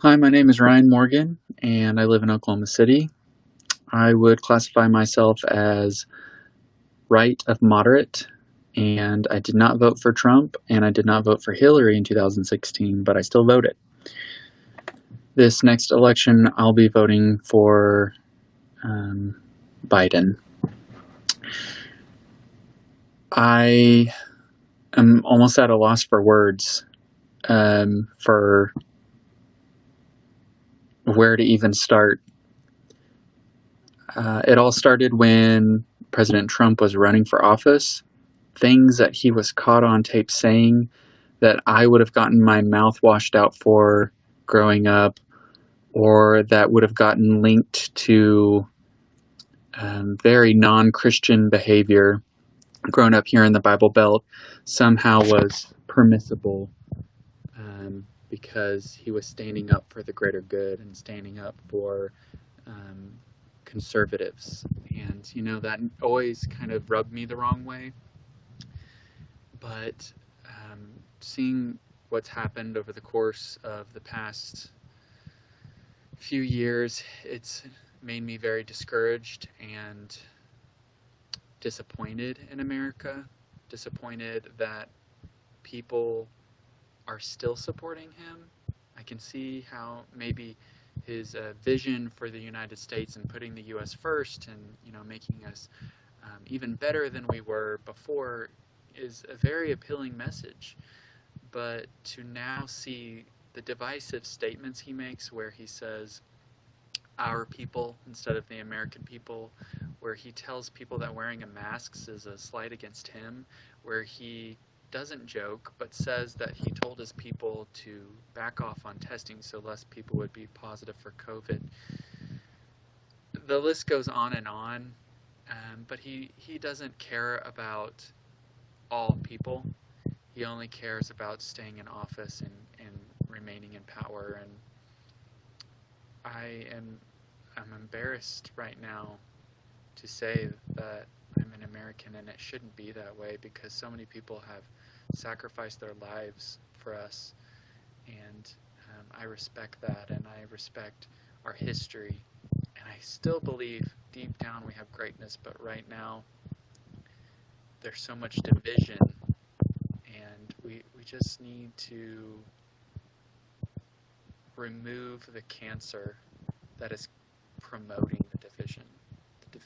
Hi, my name is Ryan Morgan, and I live in Oklahoma City. I would classify myself as right of moderate, and I did not vote for Trump, and I did not vote for Hillary in 2016, but I still voted. This next election, I'll be voting for um, Biden. I am almost at a loss for words um, for where to even start. Uh, it all started when President Trump was running for office. Things that he was caught on tape saying that I would have gotten my mouth washed out for growing up, or that would have gotten linked to um, very non Christian behavior grown up here in the Bible Belt, somehow was permissible um, because he was standing up for the greater good and standing up for um, conservatives. And, you know, that always kind of rubbed me the wrong way. But um, seeing what's happened over the course of the past few years, it's made me very discouraged and disappointed in America, disappointed that people are still supporting him. I can see how maybe his uh, vision for the United States and putting the U.S. first and you know making us um, even better than we were before is a very appealing message. But to now see the divisive statements he makes, where he says our people instead of the American people, where he tells people that wearing a mask is a slight against him, where he doesn't joke but says that he told his people to back off on testing so less people would be positive for COVID. The list goes on and on, um, but he, he doesn't care about all people. He only cares about staying in office and, and remaining in power. And I am I'm embarrassed right now to say that American and it shouldn't be that way because so many people have sacrificed their lives for us. And um, I respect that and I respect our history. And I still believe deep down we have greatness but right now there's so much division. And we, we just need to remove the cancer that is promoting the division.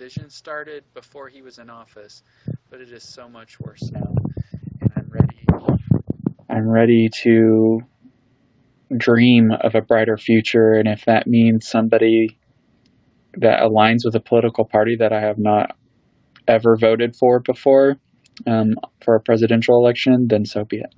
The division started before he was in office, but it is so much worse now. And I'm ready. I'm ready to dream of a brighter future, and if that means somebody that aligns with a political party that I have not ever voted for before um, for a presidential election, then so be it.